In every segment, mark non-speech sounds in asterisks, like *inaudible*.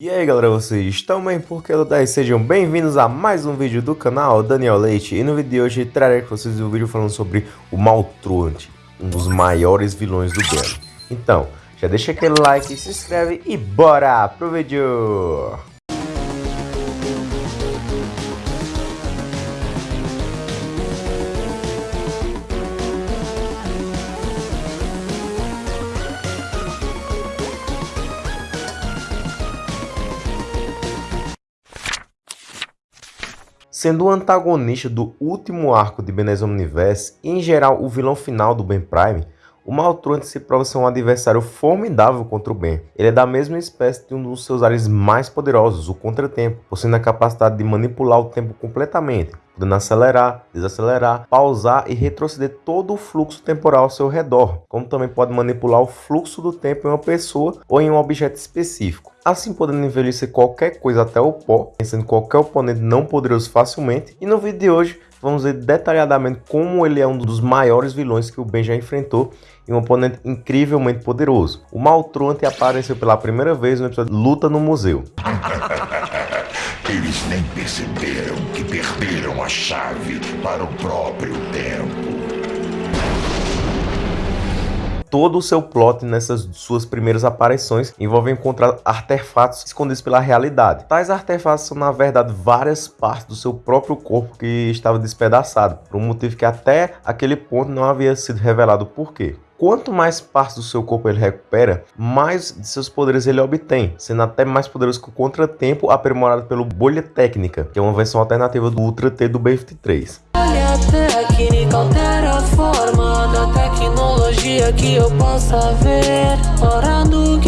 E aí galera, vocês estão bem? Porque eu 10 sejam bem-vindos a mais um vídeo do canal Daniel Leite E no vídeo de hoje trarei para vocês um vídeo falando sobre o Maltruante, um dos maiores vilões do game Então, já deixa aquele like, se inscreve e bora pro vídeo! Sendo o antagonista do último arco de Benes Omniverse e em geral o vilão final do Ben Prime, o Maltruante se prova ser um adversário formidável contra o Ben. Ele é da mesma espécie de um dos seus ares mais poderosos, o Contratempo, possuindo a capacidade de manipular o tempo completamente, podendo acelerar, desacelerar, pausar e retroceder todo o fluxo temporal ao seu redor, como também pode manipular o fluxo do tempo em uma pessoa ou em um objeto específico, assim podendo envelhecer qualquer coisa até o pó, sendo qualquer oponente não poderoso facilmente. E no vídeo de hoje vamos ver detalhadamente como ele é um dos maiores vilões que o Ben já enfrentou e um oponente incrivelmente poderoso. O Maltruante apareceu pela primeira vez no episódio Luta no Museu. *laughs* Eles nem perceberam que perderam a chave para o próprio tempo todo o seu plot nessas suas primeiras aparições envolve encontrar artefatos escondidos pela realidade. Tais artefatos são na verdade várias partes do seu próprio corpo que estava despedaçado, por um motivo que até aquele ponto não havia sido revelado por quê. Quanto mais partes do seu corpo ele recupera, mais de seus poderes ele obtém, sendo até mais poderoso que o Contratempo aprimorado pelo Bolha Técnica, que é uma versão alternativa do Ultra T do B-53. técnica altera a forma da que eu possa ver Hora do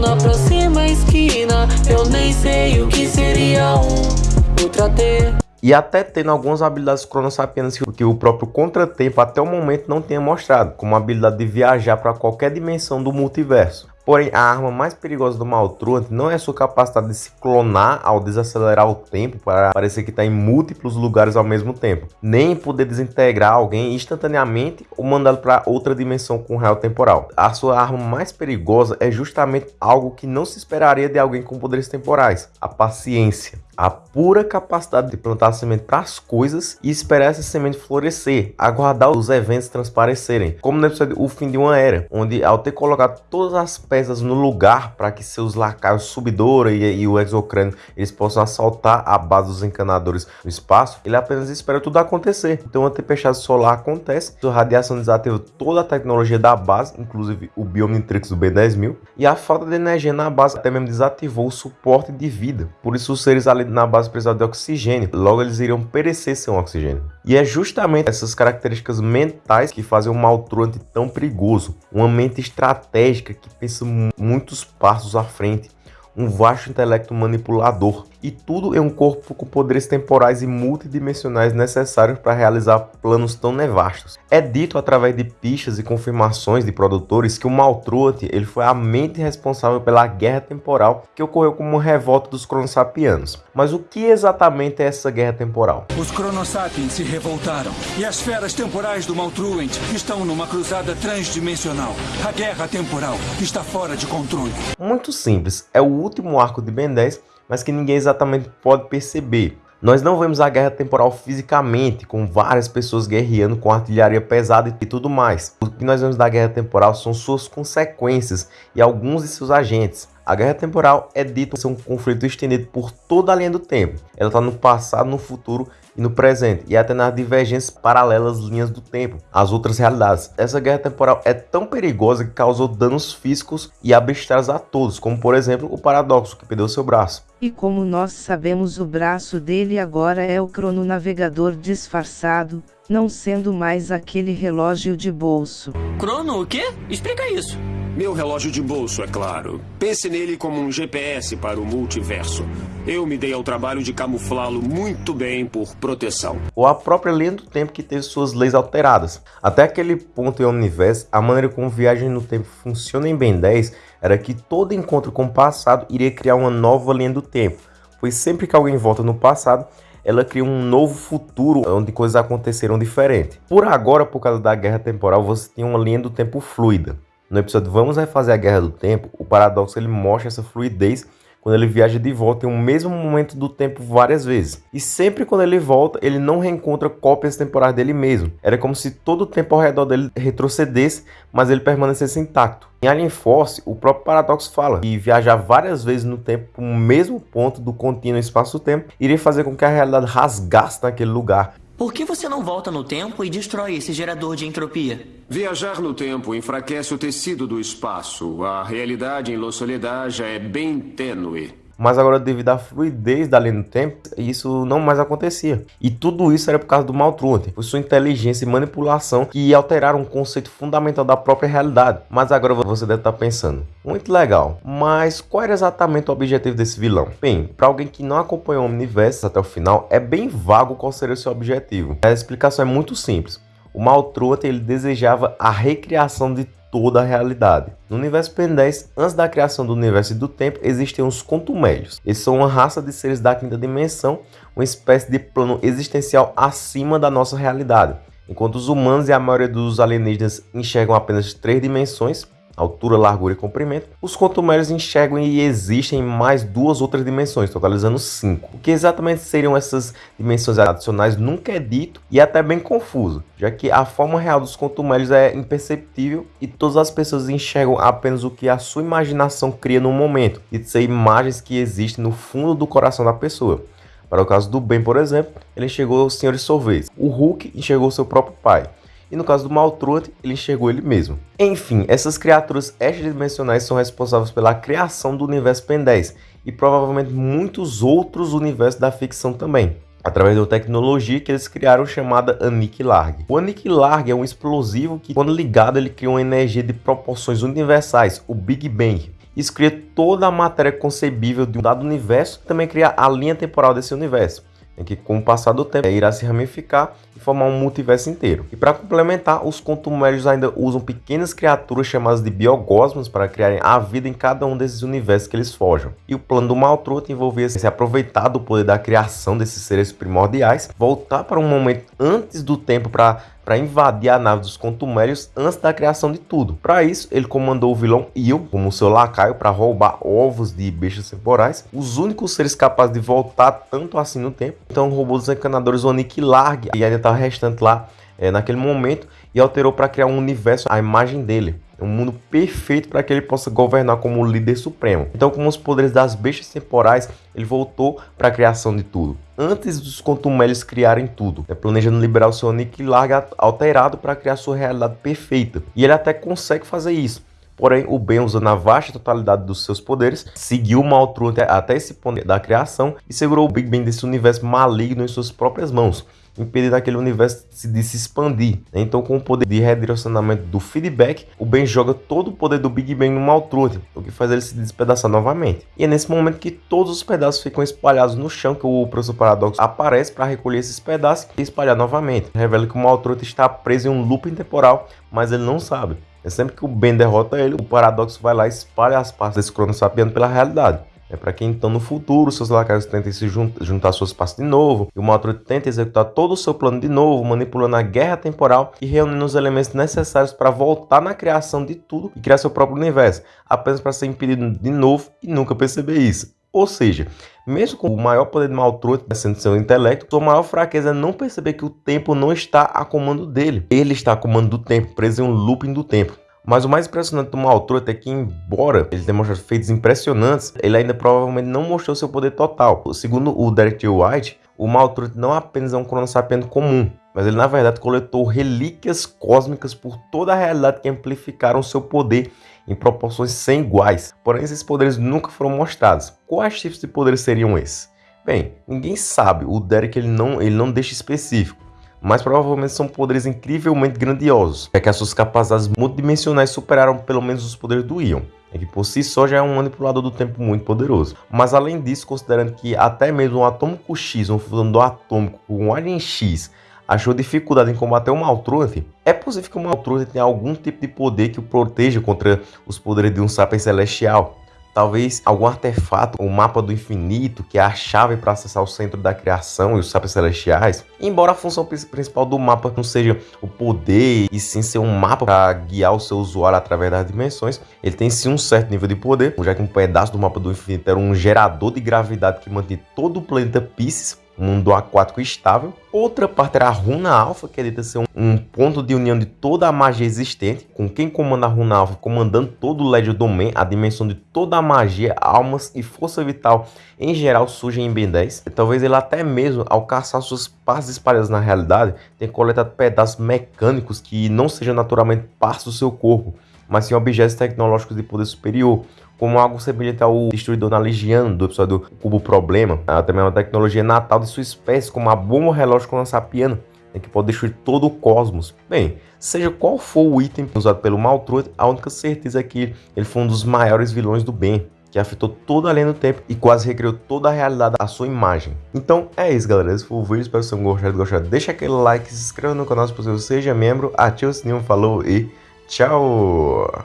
na próxima esquina Eu nem sei o que seria um Ultra T e até tendo algumas habilidades cronossapianas que o próprio Contratempo até o momento não tinha mostrado, como a habilidade de viajar para qualquer dimensão do multiverso. Porém, a arma mais perigosa do Maltruant não é sua capacidade de se clonar ao desacelerar o tempo para parecer que está em múltiplos lugares ao mesmo tempo, nem poder desintegrar alguém instantaneamente ou mandá-lo para outra dimensão com real temporal. A sua arma mais perigosa é justamente algo que não se esperaria de alguém com poderes temporais, a paciência a pura capacidade de plantar semente para as coisas e esperar essa semente florescer, aguardar os eventos transparecerem, como no episódio O Fim de uma Era, onde ao ter colocado todas as peças no lugar para que seus lacaios Subidora e, e o Exocrânio eles possam assaltar a base dos encanadores no espaço, ele apenas espera tudo acontecer. Então a tempestade solar acontece, a radiação desativa toda a tecnologia da base, inclusive o Biomnitrix do B10000, e a falta de energia na base até mesmo desativou o suporte de vida. Por isso os seres ali na base precisavam de oxigênio, logo eles iriam perecer sem oxigênio. E é justamente essas características mentais que fazem o Maltruante tão perigoso. Uma mente estratégica que pensa muitos passos à frente, um vasto intelecto manipulador e tudo em um corpo com poderes temporais e multidimensionais necessários para realizar planos tão nevastos. É dito através de pistas e confirmações de produtores que o Maltruante ele foi a mente responsável pela guerra temporal que ocorreu como revolta dos Cronossapianos. Mas o que exatamente é essa guerra temporal? Os Cronossapiens se revoltaram e as feras temporais do Maltruant estão numa cruzada transdimensional. A guerra temporal está fora de controle. Muito simples, é o último arco de Ben 10 mas que ninguém exatamente pode perceber. Nós não vemos a guerra temporal fisicamente, com várias pessoas guerreando com artilharia pesada e tudo mais. O que nós vemos da guerra temporal são suas consequências e alguns de seus agentes. A guerra temporal é dito ser um conflito estendido por toda a linha do tempo. Ela está no passado, no futuro e no presente, e até nas divergências paralelas linhas do tempo, as outras realidades. Essa guerra temporal é tão perigosa que causou danos físicos e abstratos a todos, como por exemplo o Paradoxo, que perdeu seu braço. E como nós sabemos o braço dele agora é o crononavegador disfarçado, não sendo mais aquele relógio de bolso. Crono o quê? Explica isso. Meu relógio de bolso, é claro. Pense nele como um GPS para o multiverso. Eu me dei ao trabalho de camuflá-lo muito bem por proteção. Ou a própria linha do tempo que teve suas leis alteradas. Até aquele ponto em Omniverse, a maneira como viagem no tempo funciona em Ben 10 era que todo encontro com o passado iria criar uma nova linha do tempo. Pois sempre que alguém volta no passado, ela cria um novo futuro onde coisas aconteceram diferente. Por agora, por causa da guerra temporal, você tem uma linha do tempo fluida. No episódio Vamos Refazer a Guerra do Tempo, o Paradoxo ele mostra essa fluidez quando ele viaja de volta em um mesmo momento do tempo várias vezes. E sempre quando ele volta, ele não reencontra cópias temporais dele mesmo. Era como se todo o tempo ao redor dele retrocedesse, mas ele permanecesse intacto. Em Alien Force, o próprio Paradox fala que viajar várias vezes no tempo para o mesmo ponto do contínuo espaço-tempo iria fazer com que a realidade rasgasse naquele lugar, por que você não volta no tempo e destrói esse gerador de entropia? Viajar no tempo enfraquece o tecido do espaço. A realidade em Los Soledad já é bem tênue. Mas agora, devido à fluidez da linha do tempo, isso não mais acontecia. E tudo isso era por causa do Maltruant, por sua inteligência e manipulação que alteraram um conceito fundamental da própria realidade. Mas agora você deve estar pensando, muito legal, mas qual era exatamente o objetivo desse vilão? Bem, para alguém que não acompanhou o universo até o final, é bem vago qual seria o seu objetivo. A explicação é muito simples. O Maltruant ele desejava a recriação de toda a realidade. No universo Ben 10, antes da criação do universo e do tempo, existiam os contumélios. Eles são uma raça de seres da quinta dimensão, uma espécie de plano existencial acima da nossa realidade. Enquanto os humanos e a maioria dos alienígenas enxergam apenas três dimensões, altura, largura e comprimento, os contumérios enxergam e existem mais duas outras dimensões, totalizando cinco. O que exatamente seriam essas dimensões adicionais nunca é dito e até bem confuso, já que a forma real dos contumérios é imperceptível e todas as pessoas enxergam apenas o que a sua imaginação cria no momento, e ser imagens que existem no fundo do coração da pessoa. Para o caso do Ben, por exemplo, ele enxergou o Sr. Sorvete. O Hulk enxergou seu próprio pai e no caso do Maltruant, ele enxergou ele mesmo. Enfim, essas criaturas extradimensionais são responsáveis pela criação do universo Pen 10 e provavelmente muitos outros universos da ficção também através da tecnologia que eles criaram chamada Aniquilarg. O Aniquilarg é um explosivo que, quando ligado, ele cria uma energia de proporções universais, o Big Bang. Isso cria toda a matéria concebível de um dado universo e também cria a linha temporal desse universo em que com o passar do tempo irá se ramificar e formar um multiverso inteiro. E para complementar, os contumérios ainda usam pequenas criaturas chamadas de biogosmos para criarem a vida em cada um desses universos que eles forjam. E o plano do Maltruto envolvia se aproveitar do poder da criação desses seres primordiais, voltar para um momento antes do tempo para para invadir a nave dos contumérios antes da criação de tudo. Para isso, ele comandou o vilão Il como seu lacaio para roubar ovos de bestas temporais, os únicos seres capazes de voltar tanto assim no tempo. Então roubou os encanadores Onic Larg e ainda estava restante lá é, naquele momento e alterou para criar um universo à imagem dele. Um mundo perfeito para que ele possa governar como líder supremo. Então, com os poderes das bestas temporais, ele voltou para a criação de tudo. Antes dos contumélios criarem tudo, né, planejando liberar o seu Nick Larga alterado para criar sua realidade perfeita. E ele até consegue fazer isso. Porém, o Ben, usando a vasta totalidade dos seus poderes, seguiu o Maltruant até esse ponto da criação e segurou o Big Ben desse universo maligno em suas próprias mãos impedindo aquele universo de se expandir. Então, com o poder de redirecionamento do feedback, o Ben joga todo o poder do Big Bang no Maltruth, o que faz ele se despedaçar novamente. E é nesse momento que todos os pedaços ficam espalhados no chão que o Professor Paradoxo aparece para recolher esses pedaços e espalhar novamente. Revela que o Maltruth está preso em um looping temporal, mas ele não sabe. É sempre que o Ben derrota ele, o Paradoxo vai lá e espalha as partes desse Crono Sapiano pela realidade. É para quem então no futuro seus lacaios tentem se juntar, suas partes de novo, e o Maltruth tenta executar todo o seu plano de novo, manipulando a guerra temporal e reunindo os elementos necessários para voltar na criação de tudo e criar seu próprio universo, apenas para ser impedido de novo e nunca perceber isso. Ou seja, mesmo com o maior poder de Maltruth sendo seu intelecto, sua maior fraqueza é não perceber que o tempo não está a comando dele. Ele está a comando do tempo, preso em um looping do tempo. Mas o mais impressionante do Maltruth é que, embora ele tenha mostrado feitos impressionantes, ele ainda provavelmente não mostrou seu poder total. Segundo o Derek. White, o Maltruth não apenas é um cronossapiano comum, mas ele na verdade coletou relíquias cósmicas por toda a realidade que amplificaram seu poder em proporções sem iguais. Porém, esses poderes nunca foram mostrados. Quais tipos de poderes seriam esses? Bem, ninguém sabe. O Derek ele não, ele não deixa específico mas provavelmente são poderes incrivelmente grandiosos, é que as suas capacidades multidimensionais superaram pelo menos os poderes do Ion, que por si só já é um manipulador do tempo muito poderoso. Mas além disso, considerando que até mesmo um atômico X, um fundador atômico com um Alien X, achou dificuldade em combater o Maltruth, é possível que o Maltruth tenha algum tipo de poder que o proteja contra os poderes de um Sapiens Celestial. Talvez algum artefato, o mapa do infinito, que é a chave para acessar o centro da criação e os sábios celestiais. Embora a função principal do mapa não seja o poder e sim ser um mapa para guiar o seu usuário através das dimensões, ele tem sim um certo nível de poder, já que um pedaço do mapa do infinito era um gerador de gravidade que mantinha todo o planeta Pisces mundo aquático estável. Outra parte era a runa alfa, que é dita ser um, um, ponto de união de toda a magia existente, com quem comanda a runa alfa, comandando todo o Ledger Domain, a dimensão de toda a magia, almas e força vital em geral surgem em Ben 10. E talvez ele até mesmo, ao caçar suas partes espalhadas na realidade, tenha coletado pedaços mecânicos que não sejam naturalmente partes do seu corpo, mas sim objetos tecnológicos de poder superior, como algo semelhante ao Destruidor na do episódio Cubo Problema. Ela também é uma tecnologia natal de sua espécie, como a bomba relógio com lança-piano, né, que pode destruir todo o cosmos. Bem, seja qual for o item usado pelo Maltruid, a única certeza é que ele foi um dos maiores vilões do bem, que afetou toda a linha do tempo e quase recriou toda a realidade à sua imagem. Então é isso, galera. Esse foi o vídeo. Espero que vocês tenham gostado. gostado. Deixa aquele like, se inscreva no canal se você seja membro, ative o sininho, falou e tchau!